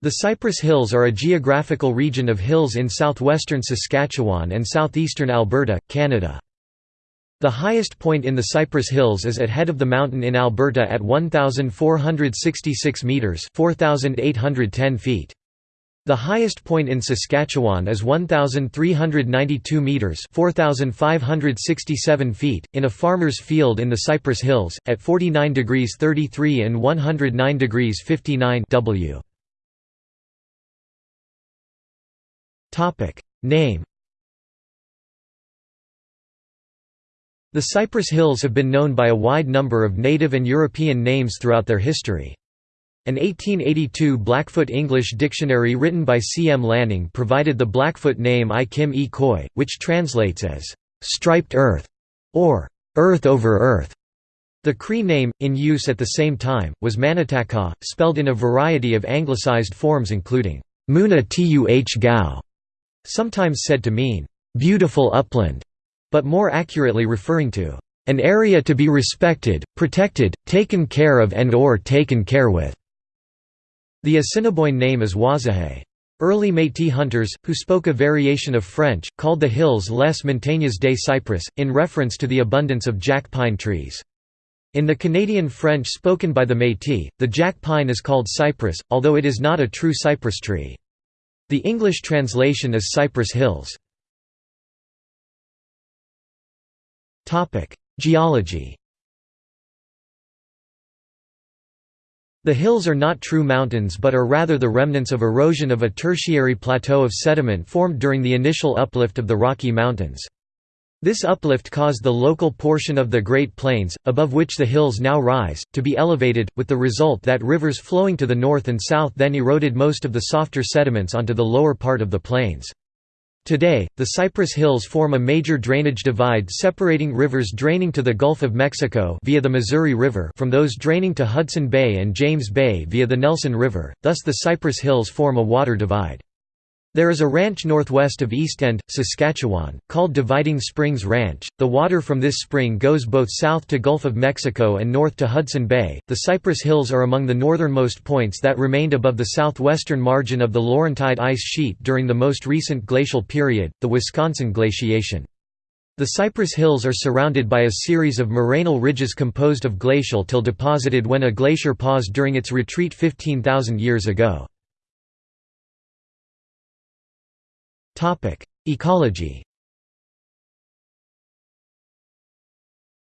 The Cypress Hills are a geographical region of hills in southwestern Saskatchewan and southeastern Alberta, Canada. The highest point in the Cypress Hills is at head of the mountain in Alberta at 1,466 metres 4,810 feet. The highest point in Saskatchewan is 1,392 metres 4,567 feet, in a farmer's field in the Cypress Hills, at 49 degrees 33 and 109 degrees 59 W. Name The Cypress Hills have been known by a wide number of native and European names throughout their history. An 1882 Blackfoot English dictionary written by C. M. Lanning provided the Blackfoot name I Kim E Koi, which translates as, "...striped earth", or "...earth over earth". The Cree name, in use at the same time, was Manitaka, spelled in a variety of anglicized forms including Muna Tuh Gao, sometimes said to mean, "...beautiful upland", but more accurately referring to an area to be respected, protected, taken care of and or taken care with. The Assiniboine name is Wazahe. Early Métis hunters, who spoke a variation of French, called the hills Les Montagnes des Cypress, in reference to the abundance of jack pine trees. In the Canadian French spoken by the Métis, the jack pine is called cypress, although it is not a true cypress tree. The English translation is Cypress Hills. Geology The hills are not true mountains but are rather the remnants of erosion of a tertiary plateau of sediment formed during the initial uplift of the Rocky Mountains. This uplift caused the local portion of the Great Plains, above which the hills now rise, to be elevated, with the result that rivers flowing to the north and south then eroded most of the softer sediments onto the lower part of the plains. Today, the Cypress Hills form a major drainage divide separating rivers draining to the Gulf of Mexico via the Missouri River from those draining to Hudson Bay and James Bay via the Nelson River, thus the Cypress Hills form a water divide. There is a ranch northwest of East End, Saskatchewan, called Dividing Springs Ranch. The water from this spring goes both south to Gulf of Mexico and north to Hudson Bay. The Cypress Hills are among the northernmost points that remained above the southwestern margin of the Laurentide ice sheet during the most recent glacial period, the Wisconsin glaciation. The Cypress Hills are surrounded by a series of morainal ridges composed of glacial till deposited when a glacier paused during its retreat 15,000 years ago. Ecology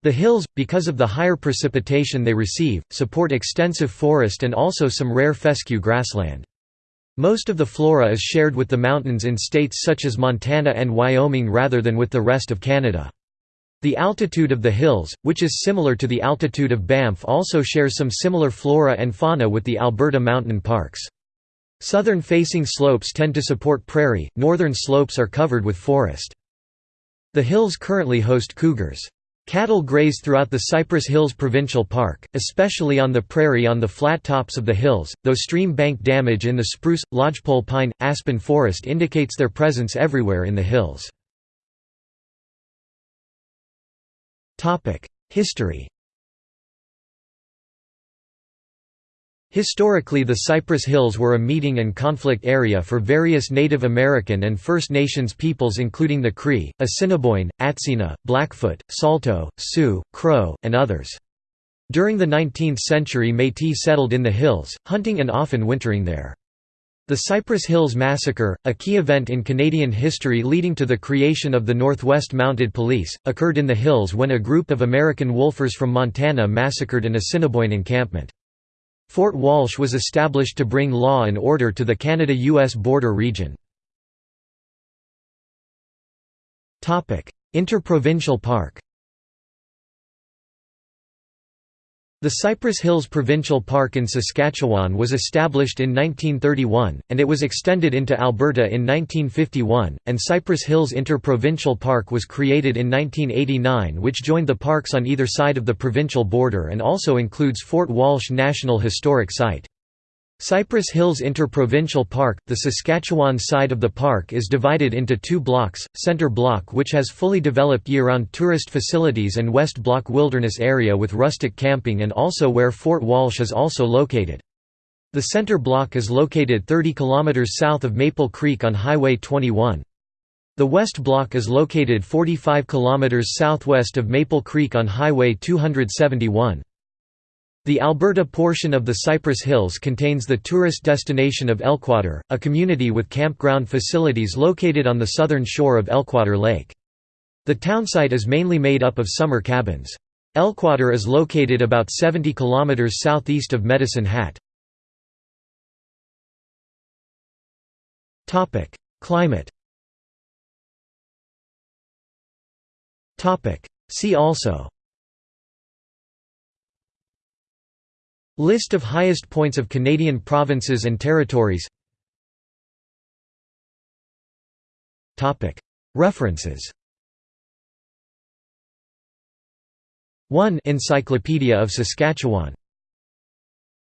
The hills, because of the higher precipitation they receive, support extensive forest and also some rare fescue grassland. Most of the flora is shared with the mountains in states such as Montana and Wyoming rather than with the rest of Canada. The altitude of the hills, which is similar to the altitude of Banff also shares some similar flora and fauna with the Alberta mountain parks. Southern-facing slopes tend to support prairie, northern slopes are covered with forest. The hills currently host cougars. Cattle graze throughout the Cypress Hills Provincial Park, especially on the prairie on the flat tops of the hills, though stream bank damage in the spruce, lodgepole pine, aspen forest indicates their presence everywhere in the hills. History Historically the Cypress Hills were a meeting and conflict area for various Native American and First Nations peoples including the Cree, Assiniboine, Atsina, Blackfoot, Saulteaux, Sioux, Crow, and others. During the 19th century Métis settled in the hills, hunting and often wintering there. The Cypress Hills Massacre, a key event in Canadian history leading to the creation of the Northwest Mounted Police, occurred in the hills when a group of American wolfers from Montana massacred an Assiniboine encampment. Fort Walsh was established to bring law and order to the Canada-US border region. Interprovincial Park The Cypress Hills Provincial Park in Saskatchewan was established in 1931, and it was extended into Alberta in 1951, and Cypress Hills Interprovincial Park was created in 1989 which joined the parks on either side of the provincial border and also includes Fort Walsh National Historic Site. Cypress Hills Interprovincial Park, the Saskatchewan side of the park is divided into two blocks, Centre Block which has fully developed year-round tourist facilities and West Block Wilderness Area with rustic camping and also where Fort Walsh is also located. The center block is located 30 km south of Maple Creek on Highway 21. The West Block is located 45 km southwest of Maple Creek on Highway 271. The Alberta portion of the Cypress Hills contains the tourist destination of Elkwater, a community with campground facilities located on the southern shore of Elkwater Lake. The townsite is mainly made up of summer cabins. Elkwater is located about 70 km southeast of Medicine Hat. Climate See also List of highest points of Canadian provinces and territories. References. 1 Encyclopedia of Saskatchewan